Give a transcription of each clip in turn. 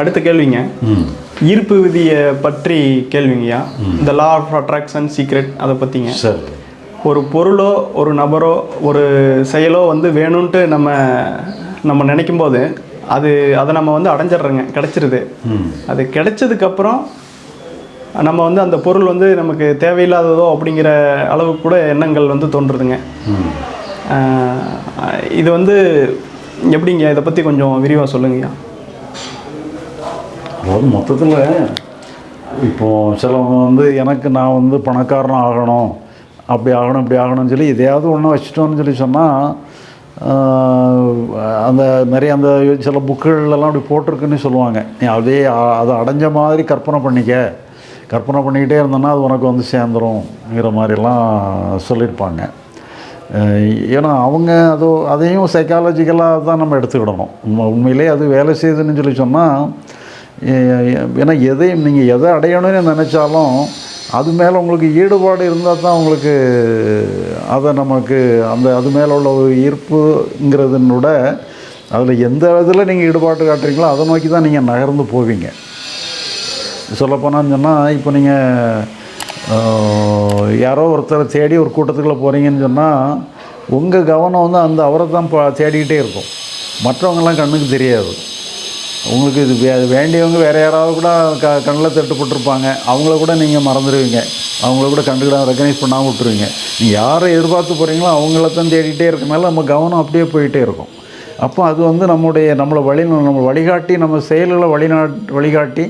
அடுத்த கேள்விங்க. ஈர்ப்பு விதியை பற்றி கேள்விங்கய்யா இந்த லா ஆஃப் அட்ராக்ஷன் சீக்ரெட் அதை பற்றிங்க சரி. ஒரு பொருளோ ஒரு நபரோ ஒரு செயலோ வந்து வேணும்ன்ட்டு நம்ம நம்ம நினைக்கும் போது அது அதை நம்ம வந்து அடைஞ்சிடுறோங்க கிடச்சிருது. அது கிடைச்சதுக்கப்புறம் நம்ம வந்து அந்த பொருள் வந்து நமக்கு தேவையில்லாததோ அப்படிங்கிற அளவுக்கு கூட எண்ணங்கள் வந்து தோன்றுதுங்க. இது வந்து எப்படிங்க? இதை பற்றி கொஞ்சம் விரிவாக சொல்லுங்கய்யா அதாவது மொத்தத்தில் இப்போது சிலவங்க வந்து எனக்கு நான் வந்து பணக்காரன் ஆகணும் அப்படி ஆகணும் இப்படி ஆகணும்னு சொல்லி எதையாவது ஒன்று வச்சுட்டோம்னு சொல்லி சொன்னால் அந்த நிறைய அந்த சில புக்குகள்லாம் அப்படி போட்டிருக்குன்னு சொல்லுவாங்க. நீ அதே அதை அடைஞ்ச மாதிரி கற்பனை பண்ணிக்க. கற்பனை பண்ணிக்கிட்டே இருந்தோன்னா அது உனக்கு வந்து சேர்ந்துரும்ங்கிற மாதிரிலாம் சொல்லியிருப்பாங்க. ஏன்னா அவங்க அது அதையும் சைக்காலஜிக்கலாக தான் நம்ம எடுத்துக்கிடணும். உண்மை உண்மையிலே அது வேலை செய்யுதுன்னு சொல்லி சொன்னால் ஏன்னா எதையும் நீங்கள் எதை அடையணும்னு நினச்சாலும் அது மேலே உங்களுக்கு ஈடுபாடு இருந்தால் தான் உங்களுக்கு அதை நமக்கு அந்த அது மேலே உள்ள ஒரு ஈர்ப்புங்கிறதுனோட அதில் எந்த இதில் நீங்கள் ஈடுபாடு காட்டுறீங்களோ அதை நோக்கி தான் நீங்கள் நகர்ந்து போவீங்க. சொல்லப்போனான்னு சொன்னால் இப்போ நீங்கள் யாரோ ஒருத்தரை தேடி ஒரு கூட்டத்துக்குள்ளே போகிறீங்கன்னு சொன்னால் உங்கள் கவனம் வந்து அந்த அவரை தான் பா தேடிக்கிட்டே இருக்கும். மற்றவங்கெல்லாம் கண்ணுக்கு தெரியாது. உங்களுக்கு இது வே வேண்டியவங்க வேறு யாராவது கூட க கண்ணில் தட்டுப்பட்டுருப்பாங்க அவங்கள கூட நீங்கள் மறந்துடுவீங்க அவங்கள கூட கண்டுக்கிட ரெக்கனைஸ் பண்ணாமல் விட்டுருவீங்க. நீங்கள் யாரை எதிர்பார்த்து போகிறீங்களோ அவங்கள தான் தேடிட்டே இருக்கனால நம்ம கவனம் அப்படியே போயிட்டே இருக்கும். அப்போ அது வந்து நம்முடைய நம்மளை வழி நம்ம வழிகாட்டி நம்ம செயல்களை வழிநா வழிகாட்டி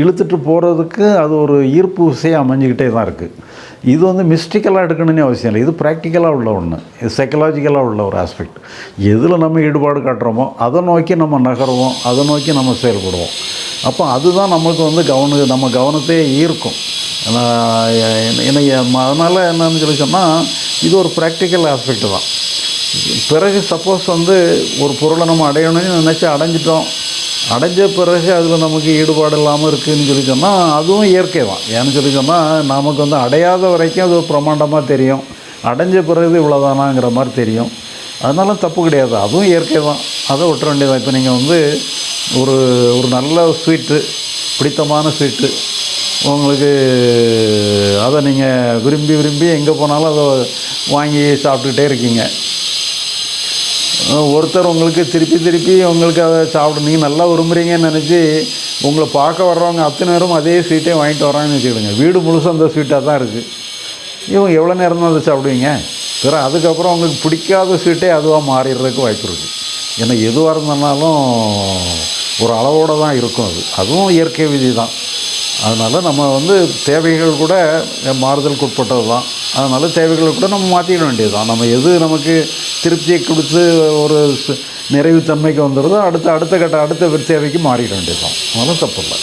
இழுத்துட்டு போகிறதுக்கு அது ஒரு ஈர்ப்பு விசையாக அமைஞ்சிக்கிட்டே தான் இருக்குது இது வந்து மிஸ்டிக்கலாக எடுக்கணும்னு அவசியம் இல்லை. இது ப்ராக்டிக்கலாக உள்ள ஒன்று இது சைக்கலாஜிக்கலாக உள்ள ஒரு ஆஸ்பெக்ட் எதில் நம்ம ஈடுபாடு காட்டுறோமோ அதை நோக்கி நம்ம நகருவோம் அதை நோக்கி நம்ம செயல்படுவோம். அப்போ அதுதான் நமக்கு வந்து கவன நம்ம கவனத்தையே ஈர்க்கும். என்ன அதனால் என்னன்னு சொல்லி சொன்னால் இது ஒரு ப்ராக்டிக்கல் ஆஸ்பெக்ட் தான். பிறகு சப்போஸ் வந்து ஒரு பொருளை நம்ம அடையணும்னு நினச்சி அடைஞ்சிட்டோம். அடைஞ்ச பிறகு அதில் நமக்கு ஈடுபாடு இல்லாமல் இருக்குதுன்னு சொல்லி சொன்னால் அதுவும் இயற்கை தான். ஏன்னு சொல்லி சொன்னால் நமக்கு வந்து அடையாத வரைக்கும் அது பிரமாண்டமாக தெரியும். அடைஞ்ச பிறகு இவ்வளோதானாங்கிற மாதிரி தெரியும். அதனால தப்பு கிடையாது. அதுவும் இயற்கை தான். அதை விட்டுற வேண்டியதான் இப்போ நீங்கள் வந்து ஒரு ஒரு நல்ல ஸ்வீட்டு பிடித்தமான ஸ்வீட்டு உங்களுக்கு அதை நீங்கள் விரும்பி விரும்பி எங்கே போனாலும் அதை வாங்கி சாப்பிட்டுக்கிட்டே இருக்கீங்க. ஒருத்தர் உங்களுக்கு திருப்பி திருப்பி உங்களுக்கு அதை சாப்பிட நீங்கள் நல்லா விரும்புகிறீங்கன்னு நினச்சி உங்களை பார்க்க வர்றவங்க அத்தனை நேரம் அதே ஸ்வீட்டே வாங்கிட்டு வராங்கன்னு வச்சுக்கிடுங்க. வீடு முழுசும் அந்த ஸ்வீட்டாக தான் இருக்குது இவங்க எவ்வளோ நேரம் தான் அதை சாப்பிடுவீங்க? பிற அதுக்கப்புறம் உங்களுக்கு பிடிக்காத ஸ்வீட்டே அதுவாக மாறிடுறதுக்கு வாய்ப்பு இருக்குது ஏன்னா எதுவாக இருந்தாலும் ஒரு அளவோடு தான் இருக்கும் அது. அதுவும் இயற்கை விதி தான். அதனால் நம்ம வந்து தேவைகள் கூட மாறுதலுக்கு உட்பட்டது தான் அதனால் தேவைகளை கூட நம்ம மாற்றிட வேண்டியது தான் நம்ம எது நமக்கு திருப்தியை கொடுத்து ஒரு நிறைவு நிறைவுத்தன்மைக்கு வந்துடுதோ அடுத்த அடுத்த கட்ட அடுத்த தேவைக்கு மாறிட வேண்டியது தான் அதனால் தப்பு இல்லை.